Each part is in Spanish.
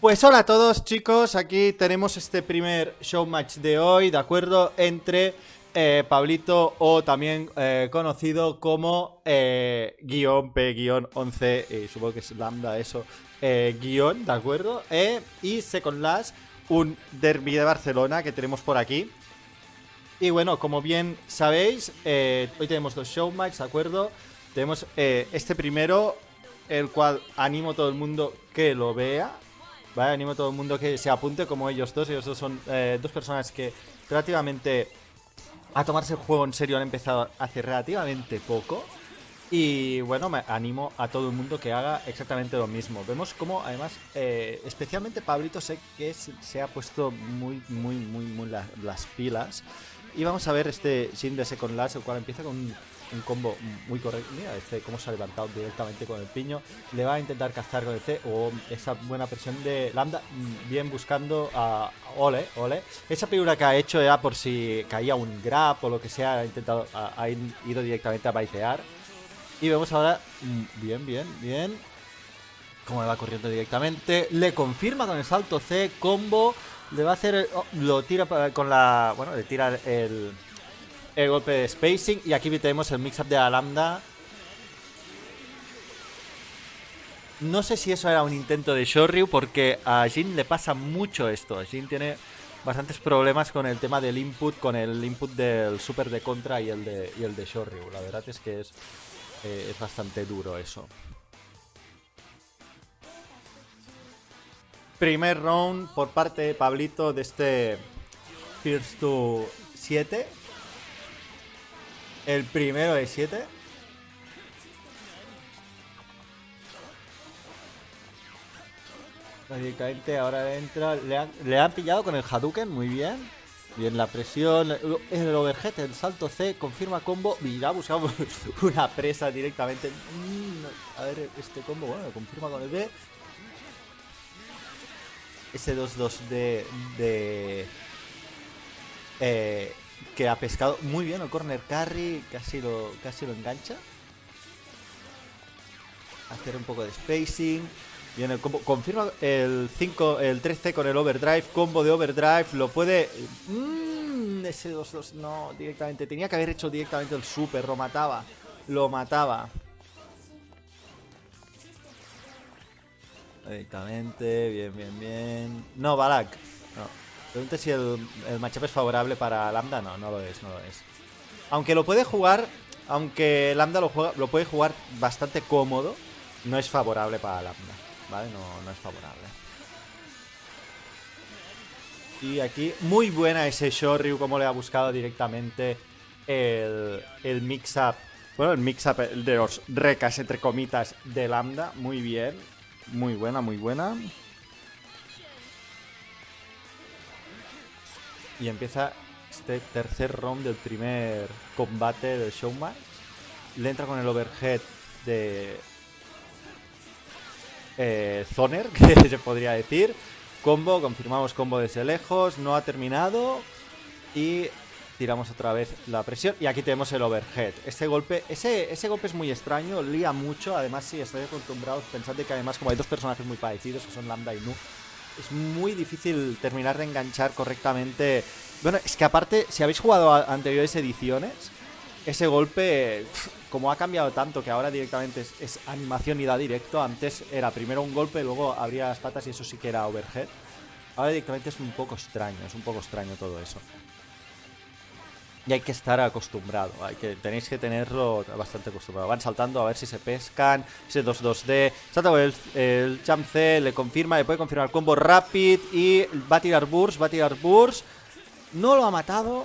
Pues hola a todos chicos, aquí tenemos este primer show match de hoy, ¿de acuerdo? Entre eh, Pablito o también eh, conocido como eh, guion P guion 11, y supongo que es lambda eso, eh, guion, ¿de acuerdo? Y Second Last, un derby de Barcelona que tenemos por aquí. Y bueno, como bien sabéis, hoy tenemos dos show match, ¿de acuerdo? Tenemos este primero, el cual animo a todo el mundo que lo vea. ¿Vale? Animo a todo el mundo que se apunte como ellos dos. Ellos dos son eh, dos personas que relativamente a tomarse el juego en serio han empezado hace relativamente poco. Y bueno, me animo a todo el mundo que haga exactamente lo mismo. Vemos como además, eh, especialmente Pablito sé que se, ha puesto muy, muy, muy, muy la- las pilas. Y vamos a ver este Shin de Second Last, el cual empieza con un, combo muy correcto. Mira este cómo se ha levantado directamente con el piño. Le va a intentar cazar con el C o esa buena presión de Lambda. mm, Bien buscando a Ole, Ole. Esa figura que ha hecho era por si caía un grab o lo que sea. Ha intentado, ha, ido directamente a baitear. Y vemos ahora, mm, bien, bien, bien. Cómo le va corriendo directamente. Le confirma con el salto C, combo. Le va a hacer, oh, lo tira con la, bueno, le tira el, el golpe de spacing. Y aquí tenemos el mix-up de la lambda. No sé si eso era un intento de Shoryu porque a Jin le pasa mucho esto. Jin tiene bastantes problemas con el tema del input, con el input del super de contra y el de, y el de Shoryu. La verdad es que es, eh, es bastante duro eso. Primer round por parte de Pablito de este First to 7. El primero de 7. Básicamente ahora entra. Le han, pillado con el Hadouken, muy bien. Bien la presión. El overhead, el salto C, confirma combo. Mira, buscamos una presa directamente. Mm, A ver, este combo, bueno, confirma con el B. Ese 2-2 de. de eh, que ha pescado muy bien el corner carry. Casi lo, casi lo engancha. Hacer un poco de spacing. Bien, el combo. Confirma el 5, el 3C con el overdrive. Combo de overdrive. Lo puede. Mm, ese 2-2 no, directamente. Tenía que haber hecho directamente el super. Lo mataba. Lo mataba. Directamente. Bien, bien, bien. No, Balak. No. Pregunta si el, el matchup es favorable para Lambda. No, no lo es, no lo es. Aunque lo puede jugar. Aunque Lambda lo, juega, lo puede jugar bastante cómodo. No es favorable para Lambda. ¿Vale? No, no es favorable. Y aquí, muy buena ese Shoryu, como le ha buscado directamente el, el mix-up. Bueno, el mix-up de los recas, entre comitas, de Lambda. Muy bien. Muy buena, muy buena. Y empieza este tercer round del primer combate del showmatch. Le entra con el overhead de eh, Zoner, que se podría decir. Combo, confirmamos combo desde lejos, no ha terminado. Y tiramos otra vez la presión. Y aquí tenemos el overhead. Este golpe, ese, ese golpe es muy extraño, lía mucho. Además, si estáis acostumbrados, pensad que además, como hay dos personajes muy parecidos, que son Lambda y Nu, es muy difícil terminar de enganchar correctamente. Bueno, es que aparte, si habéis jugado anteriores ediciones, ese golpe, como ha cambiado tanto que ahora directamente es animación y da directo, antes era primero un golpe, luego abría las patas y eso sí que era overhead. Ahora directamente es un poco extraño, es un poco extraño todo eso. Y hay que estar acostumbrado, tenéis que tenerlo bastante acostumbrado. Van saltando a ver si se pescan, ese 2-2D, salta el, el C, le confirma, le puede confirmar el combo rapid y va a tirar burst, va a tirar burst. No lo ha matado,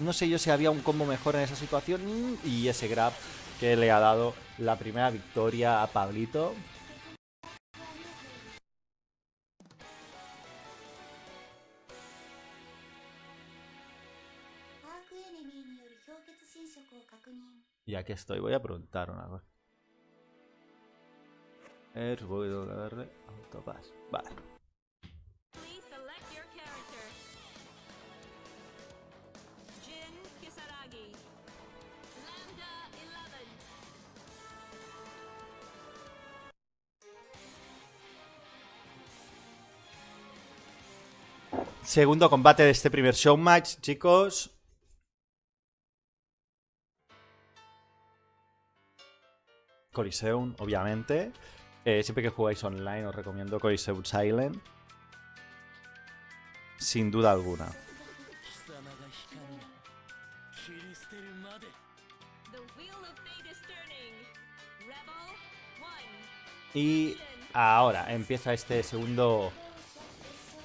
no sé yo si había un combo mejor en esa situación y ese grab que le ha dado la primera victoria a Pablito. Y aquí estoy, voy a preguntar una cosa. Darle autopass. Vale. Please select your character. Jin Kisaragi. Lambda 11. Segundo combate de este primer show match, chicos. Coliseum, obviamente. Eh, siempre que jugáis online os recomiendo Coliseum Silent. Sin duda alguna. Y ahora empieza este segundo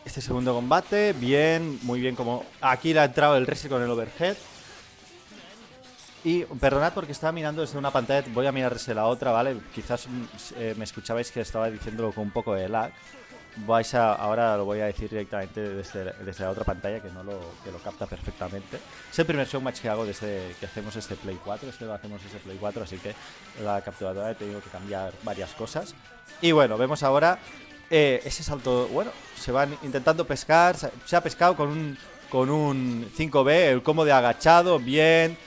este segundo combate. Bien, muy bien como... Aquí la ha entrado el Resi con el overhead. Y perdonad porque estaba mirando desde una pantalla. Voy a mirar desde la otra, ¿vale? Quizás mm, eh, me escuchabais que estaba diciéndolo con un poco de lag. Vais a, ahora lo voy a decir directamente desde, desde la otra pantalla que no lo, que lo capta perfectamente. Es el primer showmatch que hago desde que hacemos este Play 4. Este lo hacemos desde Play 4, así que la capturadora he tenido que cambiar varias cosas. Y bueno, vemos ahora eh, ese salto. Bueno, se van intentando pescar. Se, ha pescado con un, con un 5B, el combo de agachado, bien.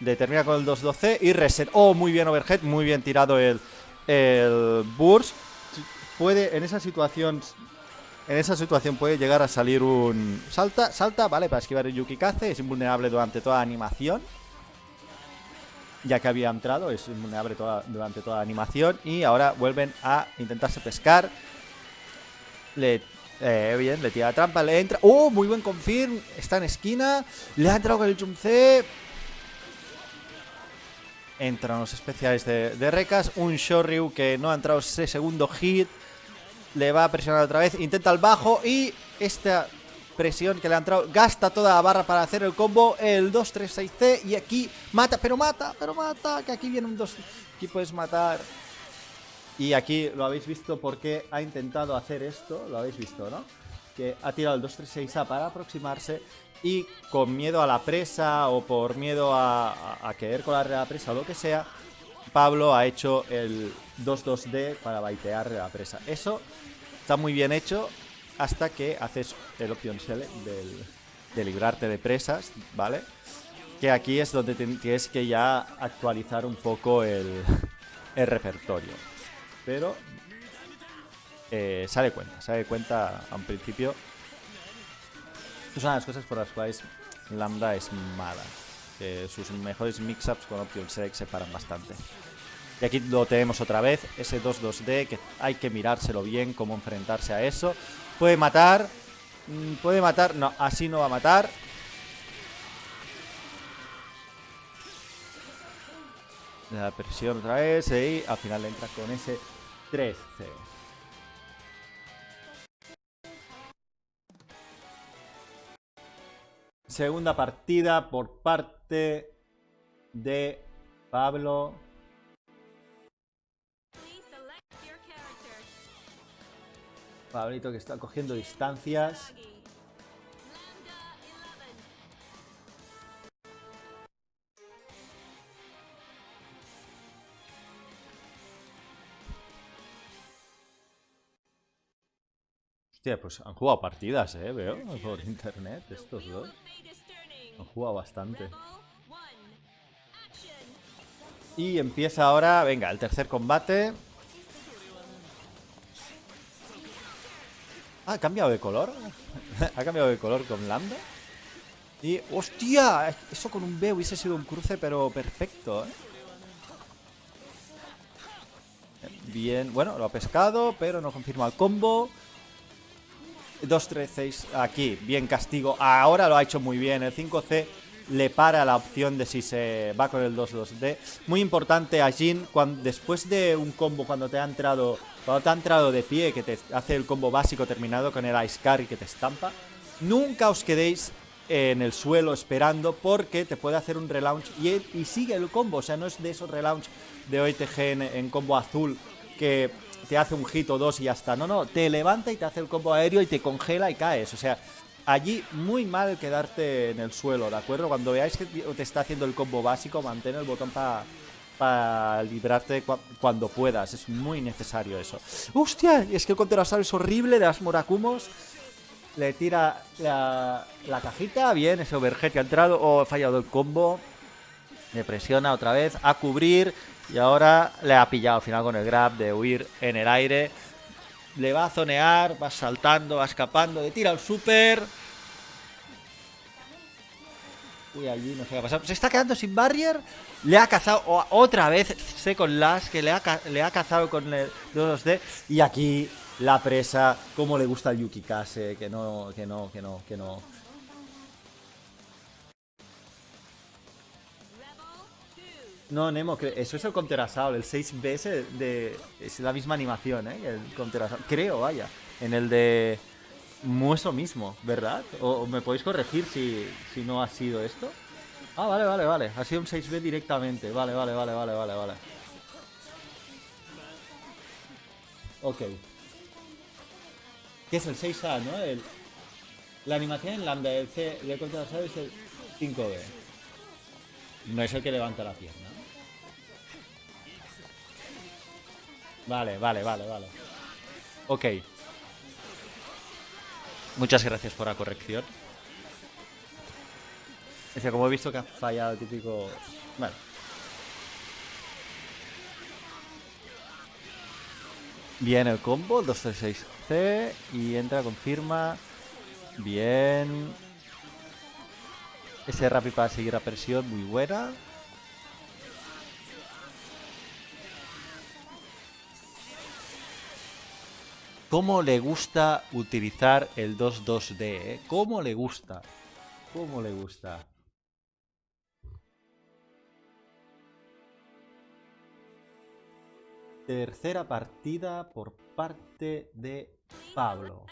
Le termina con el 2-12 y reset. Oh, muy bien overhead, muy bien tirado el, el burst. Puede, en esa situación, en esa situación puede llegar a salir un... Salta, salta, vale, para esquivar el Yukikaze. Es invulnerable durante toda animación. Ya que había entrado, es invulnerable durante toda animación. Y ahora vuelven a intentarse pescar. Le... eh, bien, le tira la trampa, le entra... ¡Oh! Muy buen confirm. Está en esquina. Le ha entrado con el jump. Entran los especiales de, de Recas. Un Shoryu que no ha entrado ese segundo hit. Le va a presionar otra vez. Intenta el bajo. Y esta presión que le ha entrado. Gasta toda la barra para hacer el combo. El 2-3-6C. Y aquí mata, pero mata, pero mata. Que aquí viene un 2. Aquí puedes matar. Y aquí lo habéis visto porque ha intentado hacer esto. Lo habéis visto, ¿no? Que ha tirado el 2-3-6A para aproximarse. Y con miedo a la presa o por miedo a, a, a querer la presa o lo que sea, Pablo ha hecho el 2-2D para baitear la presa. Eso está muy bien hecho hasta que haces el option select del, de librarte de presas, ¿vale? Que aquí es donde tienes que ya actualizar un poco el, el repertorio. Pero eh, sale cuenta, sale cuenta a un principio. Estas son las cosas por las cuales Lambda es mala. Que sus mejores mix-ups con Option Select se paran bastante. Y aquí lo tenemos otra vez, ese 2-2D, que hay que mirárselo bien, cómo enfrentarse a eso. Puede matar, mm, puede matar, no, así no va a matar. La presión otra vez y al final le entra con ese 13. Segunda partida por parte de Pablo. Pablito que está cogiendo distancias. Pues han jugado partidas, eh, veo, por internet estos dos. Han jugado bastante. Y empieza ahora, venga, el tercer combate. Ah, ha cambiado de color. ha cambiado de color con Lambda. Y, hostia, eso con un B hubiese sido un cruce, pero perfecto, ¿eh? Bien, bueno, lo ha pescado, pero no confirma el combo. 2, 3, 6 aquí, bien castigo. Ahora lo ha hecho muy bien. El 5C le para la opción de si se va con el 2-2D. Muy importante a Jin, cuando, después de un combo, cuando te ha entrado cuando te ha entrado de pie, que te hace el combo básico terminado con el Ice Carry que te estampa, nunca os quedéis en el suelo esperando porque te puede hacer un relaunch y, y sigue el combo. O sea, no es de esos relaunch de OITG en combo azul que te hace un hit o dos y ya está. No, no, te levanta y te hace el combo aéreo y te congela y caes. O sea, allí muy mal quedarte en el suelo, ¿de acuerdo? Cuando veáis que te está haciendo el combo básico, mantén el botón para librarte cua- cuando puedas. Es muy necesario eso. ¡Hostia! Es que el contrasal es horrible de las Morakumos. Le tira la, cajita, bien, ese overhead que ha entrado. O ha fallado el combo. Le presiona otra vez a cubrir. Y ahora le ha pillado al final con el grab de huir en el aire. Le va a zonear, va saltando, va escapando, le tira el super. Uy, allí no sé qué ha pasado. Se está quedando sin barrier. Le ha cazado otra vez Second Lash, que le ha, cazado con el 2D. Y aquí la presa, como le gusta al Yuki Kase, que no, que no, que no, que no. No, Nemo, eso es el Counter el 6BS de, es la misma animación, ¿eh? El Counter. Creo, vaya. En el de Mueso mismo, ¿verdad? O, me podéis corregir si, si no ha sido esto. Ah, vale, vale, vale. Ha sido un 6B directamente. Vale, vale, vale, vale, vale, vale. Ok. Que es el 6A, ¿no? El, la animación en lambda del C de Counter Assault es el 5B. No es el que levanta la pierna. Vale, vale, vale, vale. Ok. Muchas gracias por la corrección. Es que como he visto que ha fallado el típico... Bueno. Bien el combo, 236C y entra, confirma. Bien. Ese rapid para seguir a presión, muy buena. ¿Cómo le gusta utilizar el 2-2D? eh? ¿Cómo le gusta? ¿Cómo le gusta? Tercera partida por parte de Pablo.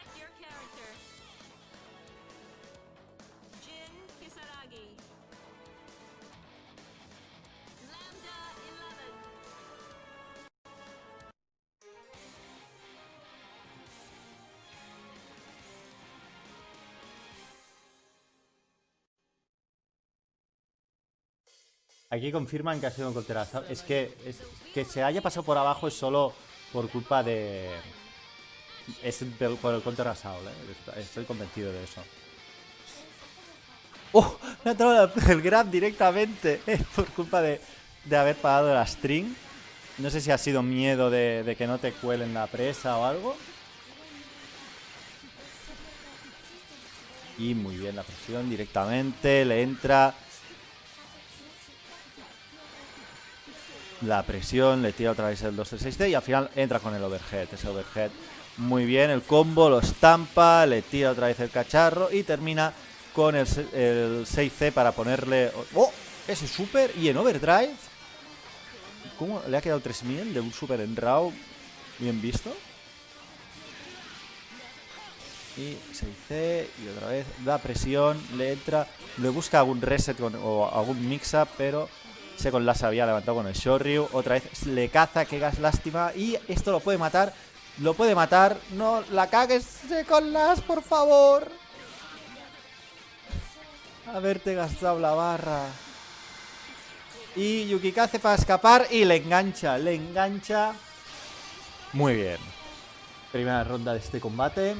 Aquí confirman que ha sido un conterazo. Es que que se haya pasado por abajo es solo por culpa de. Es por el counter ¿eh? Estoy convencido de eso. ¡Oh! Me ha la- el grab directamente ¿eh? por culpa de, de haber pagado la string. No sé si ha sido miedo de que no te cuelen la presa o algo. Y muy bien la presión directamente. Le entra. La presión, le tira otra vez el 236D y al final entra con el overhead. Ese overhead muy bien, el combo lo estampa, le tira otra vez el cacharro y termina con el, se- el 6C para ponerle... ¡Oh! Ese super y en overdrive. ¿Cómo le ha quedado 3000 de un super en RAW? Bien visto. Y 6C y otra vez da presión, le entra, le busca algún reset o algún mix-up, pero Second Lash había levantado con el Shoryu. Otra vez le caza, que gas lástima. Y esto lo puede matar. Lo puede matar. No la cagues, Second Lash, por favor. Haberte gastado la barra. Y Yukikaze para escapar y le engancha, le engancha. Muy bien. Primera ronda de este combate.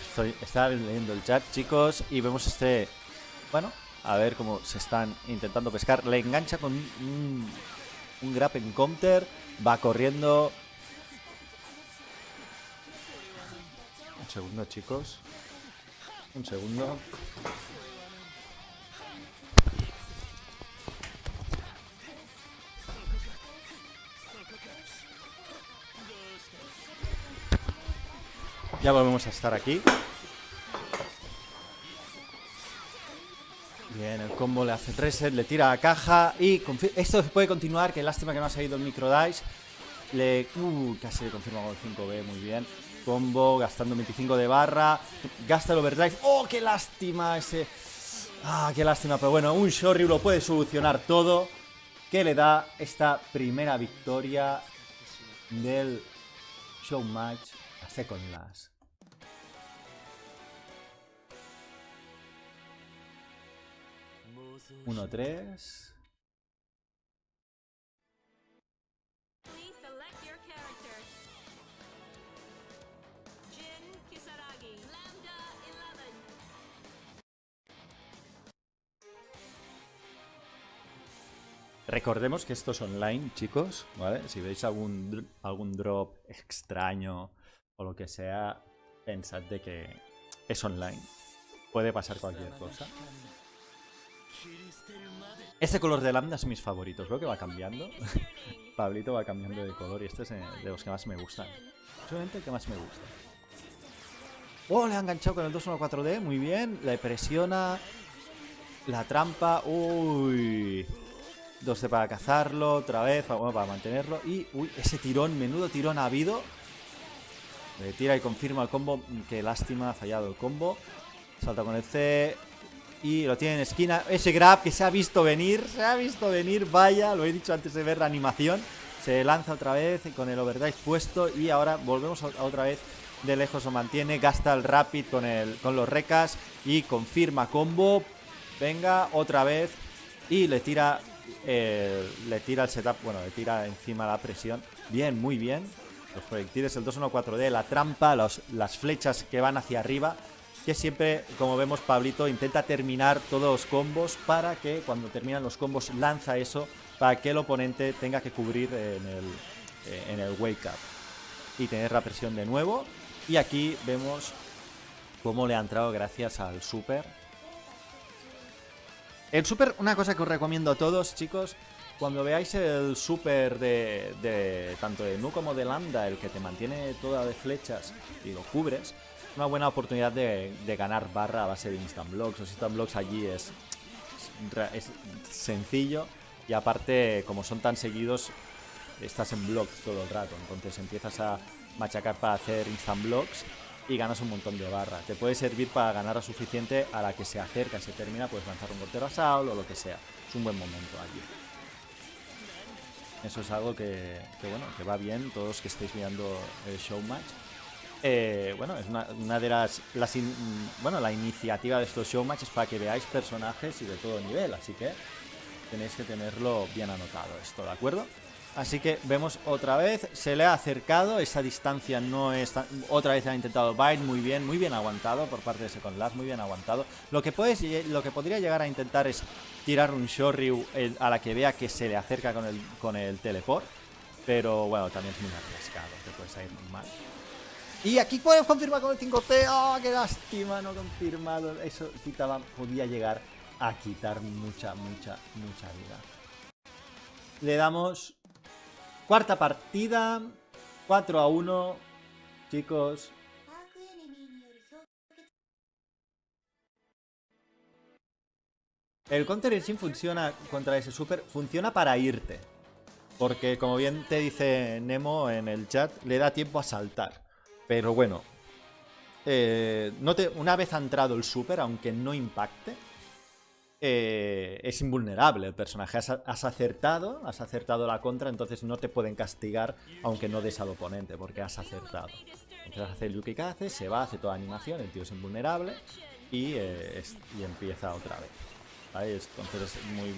Estoy, estaba leyendo el chat, chicos, y vemos este. Bueno, a ver cómo se están intentando pescar. Le engancha con un, un en counter. Va corriendo. Un segundo, chicos. Un segundo. Ya volvemos a estar aquí. Bien, el combo le hace reset, le tira a caja y esto puede continuar, que lástima que no ha salido el micro dice. Le uh, casi le confirma con el 5B, muy bien. Combo, gastando 25 de barra, gasta el overdrive. ¡Oh, qué lástima ese! Ah, qué lástima, pero bueno, un Shoryu lo puede solucionar todo. Que le da esta primera victoria del show match a Second Last. 1, 3. Recordemos que esto es online, chicos, ¿vale? Si veis algún, algún drop extraño o lo que sea, pensad de que es online. Puede pasar cualquier cosa. Este color de lámina es mis favoritos. Veo que va cambiando. Pablito va cambiando de color y este es eh, de los que más me gustan. Solamente el que más me gusta. ¡Oh! Le ha enganchado con el 214D. Muy bien. Le presiona. La trampa. ¡Uy! 12 para cazarlo. Otra vez. Bueno, para mantenerlo. Y... ¡Uy! Ese tirón. Menudo tirón ha habido. Le tira y confirma el combo. Qué lástima. Ha fallado el combo. Salta con el C. Y lo tiene en esquina. Ese grab que se ha visto venir. Se ha visto venir. Vaya, lo he dicho antes de ver la animación. Se lanza otra vez con el overdrive puesto. Y ahora volvemos a- otra vez. De lejos lo mantiene. Gasta el rapid con, el, con los recas. Y confirma combo. Venga, otra vez. Y le tira. le tira el setup. Bueno, le tira encima la presión. Bien, muy bien. Los proyectiles, el 214D, la trampa, las flechas que van hacia arriba que siempre, como vemos, Pablito intenta terminar todos los combos para que cuando terminan los combos lanza eso para que el oponente tenga que cubrir en el, eh, en el wake up y tener la presión de nuevo. Y aquí vemos cómo le ha entrado gracias al super. El super, una cosa que os recomiendo a todos, chicos, cuando veáis el super de, de tanto de Nu como de Lambda, el que te mantiene toda de flechas y lo cubres, es una buena oportunidad de, ganar barra a base de instant blocks. Los instant blocks allí es, sencillo y aparte, como son tan seguidos, estás en blocks todo el rato. Entonces empiezas a machacar para hacer instant blocks y ganas un montón de barra. Te puede servir para ganar a suficiente a la que se acerca, se termina, puedes lanzar un portero a Saul o lo que sea. Es un buen momento allí. Eso es algo que, bueno, que va bien, todos que estéis mirando el show match. Eh, bueno, es una, de las, bueno, la iniciativa de estos show matches para que veáis personajes y de todo nivel, así que tenéis que tenerlo bien anotado esto, ¿de acuerdo? Así que vemos otra vez, se le ha acercado, esa distancia no es tan- Otra vez ha intentado Bite, muy bien, muy bien aguantado por parte de Second Last, muy bien aguantado. Lo que, puedes, lo que podría llegar a intentar es tirar un Shoryu el- a la que vea que se le acerca con el, con el teleport. Pero bueno, también es muy arriesgado, te puede salir muy mal. Y aquí puedes confirmar con el 5T. ¡Oh, qué lástima! No confirmado. Eso quitaba, podía llegar a quitar mucha, mucha, mucha vida. Le damos cuarta partida. 4 a 1. Chicos. El Counter Engine funciona contra ese super. Funciona para irte. Porque como bien te dice Nemo en el chat, le da tiempo a saltar. Pero bueno, eh, una vez ha entrado el super, aunque no impacte, eh, es invulnerable el personaje. Has, has acertado, has acertado la contra, entonces no te pueden castigar aunque no des al oponente, porque has acertado. Entonces hace el Yuki Kaze, se va, hace toda animación, el tío es invulnerable y, eh, y empieza otra vez. Entonces es muy,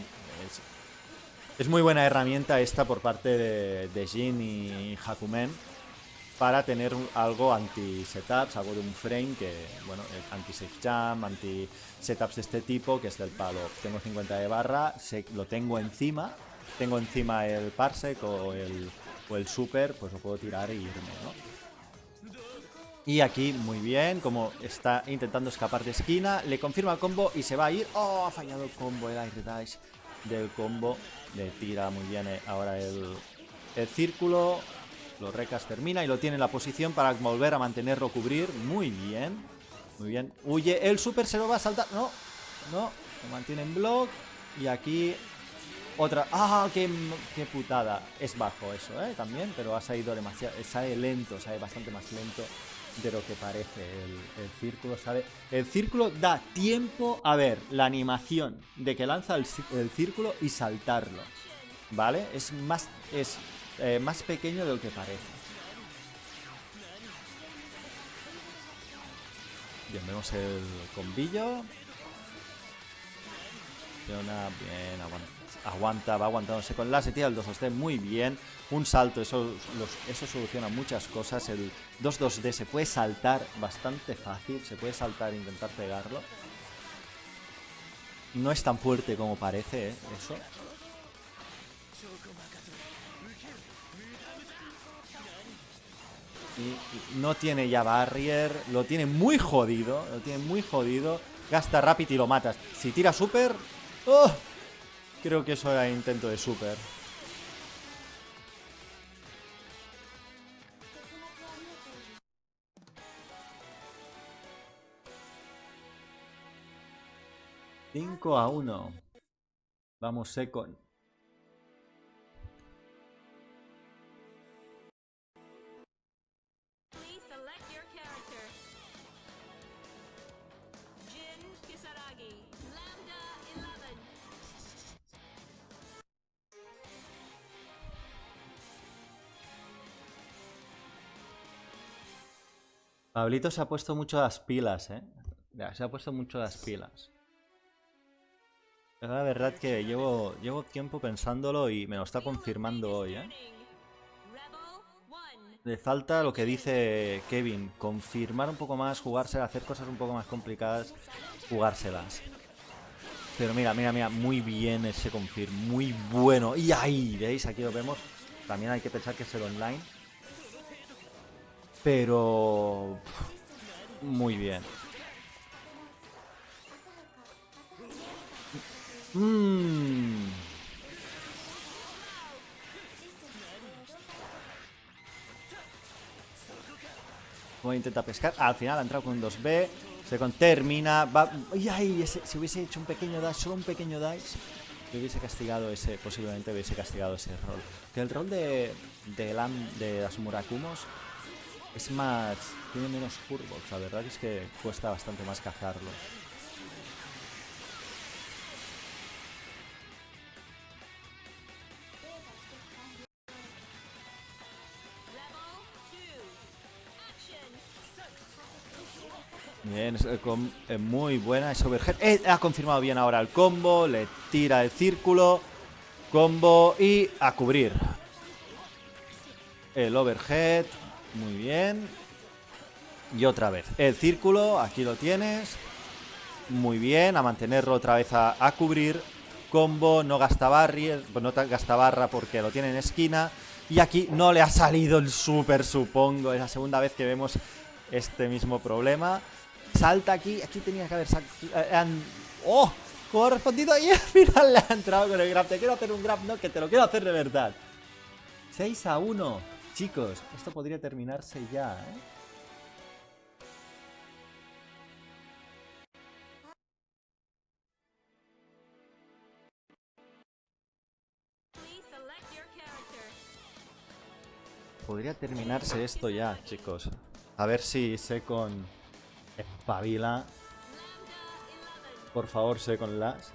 es muy buena herramienta esta por parte de, de Jin y Hakumen para tener algo anti-setups, algo de un frame que, bueno, anti-safe jam, anti-setups de este tipo, que es del palo. Tengo 50 de barra, lo tengo encima, tengo encima el parsec o el, o el super, pues lo puedo tirar e irme, ¿no? Y aquí, muy bien, como está intentando escapar de esquina, le confirma el combo y se va a ir. ¡Oh! Ha fallado el combo, el air dash del combo. Le tira muy bien eh, ahora el, el círculo. Los recas termina y lo tiene en la posición para volver a mantenerlo cubrir. Muy bien. Muy bien. Huye. El super se lo va a saltar. No. No. Se mantiene en block. Y aquí otra. ¡Ah! Qué, qué putada! Es bajo eso, ¿eh? También, pero ha salido demasiado. Sale lento, sale bastante más lento de lo que parece el, círculo, ¿sabe? El círculo da tiempo a ver la animación de que lanza el, el círculo y saltarlo, ¿vale? Es más, es, eh, más pequeño de lo que parece. Bien, vemos el combillo. Funciona bien, aguanta, aguanta, va aguantándose con la tira el 2-2D muy bien. Un salto, eso, eso soluciona muchas cosas. El 2-2D se puede saltar bastante fácil, se puede saltar e intentar pegarlo. No es tan fuerte como parece, ¿eh? eso. Y no tiene ya barrier, lo tiene muy jodido, lo tiene muy jodido. Gasta rápido y lo matas. Si tira super... ¡oh! Creo que eso era intento de super. Cinco a uno. Vamos, Secon. Pablito se ha puesto mucho las pilas, ¿eh? Ya, se ha puesto mucho las pilas. La verdad que llevo, llevo tiempo pensándolo y me lo está confirmando hoy, ¿eh? Rebel 1. Le falta lo que dice Kevin, confirmar un poco más, jugársela, hacer cosas un poco más complicadas, jugárselas. Pero mira, mira, mira, muy bien ese confirm, muy bueno. Y ahí, ¿veis? Aquí lo vemos. También hay que pensar que es el online. Pero... Muy bien. Mmm... Voy a intentar pescar. Al final ha entrado con un 2B. Se termina. Va. ¡Ay, ay! Si hubiese hecho un pequeño dash, solo un pequeño dash, le hubiese castigado ese. Posiblemente hubiese castigado ese rol. Que el rol de. de, Lam- de es más. tiene menos curvos. La verdad es que cuesta bastante más cazarlo. Rebel 2. Action. Bien, es, eh, eh, muy buena ese overhead. Eh, ha confirmado bien ahora el combo. Le tira el círculo. Combo y a cubrir. El overhead. Muy bien. Y otra vez. El círculo. Aquí lo tienes. Muy bien. A mantenerlo otra vez a, a cubrir. Combo. No gasta barrier. pues No ta- gasta barra porque lo tiene en esquina. Y aquí no le ha salido el super, supongo. Es la segunda vez que vemos este mismo problema. Salta aquí. Aquí tenía que haber eh, ¡Oh! ¿Cómo ha respondido? Y al final le ha entrado con el grab. Te quiero hacer un grab, no, que te lo quiero hacer de verdad. 6 a 1. Chicos, esto podría terminarse ya, ¿eh? Podría terminarse esto ya, chicos. A ver si sé con espabila. Lambda 11. Por favor, sé con las.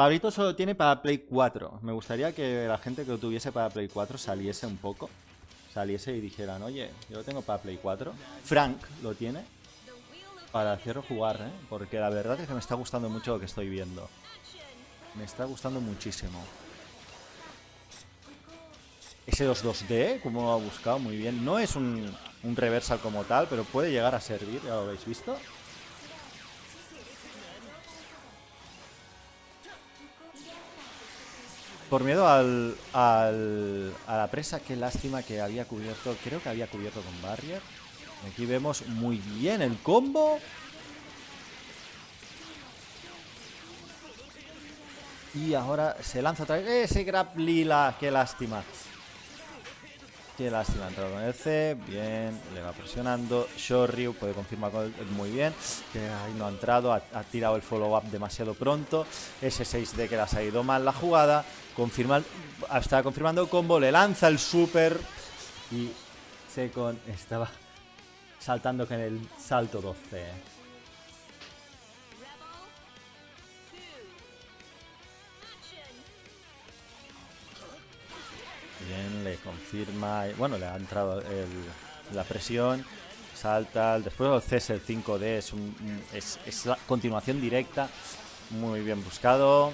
Pablito solo tiene para Play 4. Me gustaría que la gente que lo tuviese para Play 4 saliese un poco. Saliese y dijeran, oye, yo lo tengo para Play 4. Frank lo tiene para hacerlo jugar, ¿eh? Porque la verdad es que me está gustando mucho lo que estoy viendo. Me está gustando muchísimo. Ese 2-2D, como lo ha buscado muy bien. No es un, un reversal como tal, pero puede llegar a servir, ya lo habéis visto. Por miedo al, a la presa, qué lástima que había cubierto. Creo que había cubierto con Barrier. Aquí vemos muy bien el combo. Y ahora se lanza otra vez. Ese grab lila. Qué lástima. Qué lástima. Ha entrado con el C. Bien. Le va presionando. Shoryu puede confirmar con el- muy bien. Que ahí no ha entrado. Ha, ha tirado el follow-up demasiado pronto. Ese 6D que le ha salido mal la jugada. Confirma, está confirmando combo. Le lanza el super. Y Secon estaba saltando con el salto 12. Rebel 2. Action. Bien, le confirma. Bueno, le ha entrado la presión. Salta. Después el CS el 5D es, un- es, es la continuación directa. Muy bien buscado.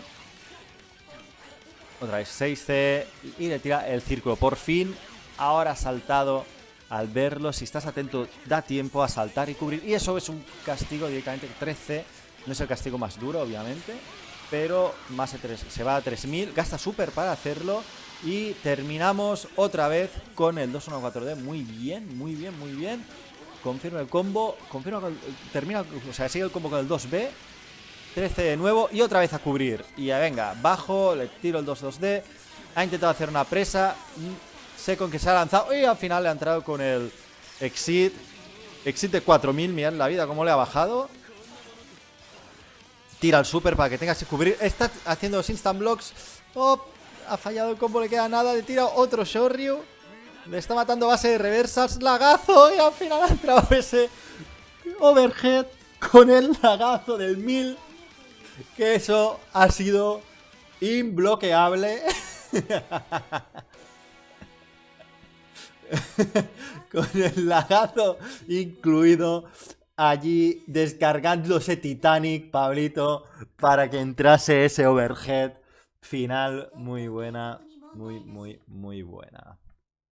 Otra vez 6C. Y le tira el círculo. Por fin. Ahora ha saltado al verlo, si estás atento, da tiempo a saltar y cubrir. Y eso es un castigo directamente 13. No es el castigo más duro, obviamente. Pero más de 3, se va a 3000. Gasta super para hacerlo. Y terminamos otra vez con el 214D. Muy bien, muy bien, muy bien. Confirma el combo. Confirma, con- termina, o sea, sigue el combo con el 2B. 13 de nuevo y otra vez a cubrir. Y ya venga, bajo, le tiro el 2-2D. Ha intentado hacer una presa. mm, Sé con que se ha lanzado. Y al final le ha entrado con el Exit. Exit de 4000. Mirad la vida cómo le ha bajado. Tira el super para que tengas que cubrir. Está haciendo los instant blocks. Oh, ha fallado el combo, le queda nada. Le tira otro Shoryu. Le está matando base de reversas. Lagazo. Y al final ha entrado ese overhead con el lagazo del 1000. Que eso ha sido imbloqueable. Con el lagazo incluido allí descargándose Titanic, Pablito, para que entrase ese overhead final. Muy buena, muy, muy, muy buena.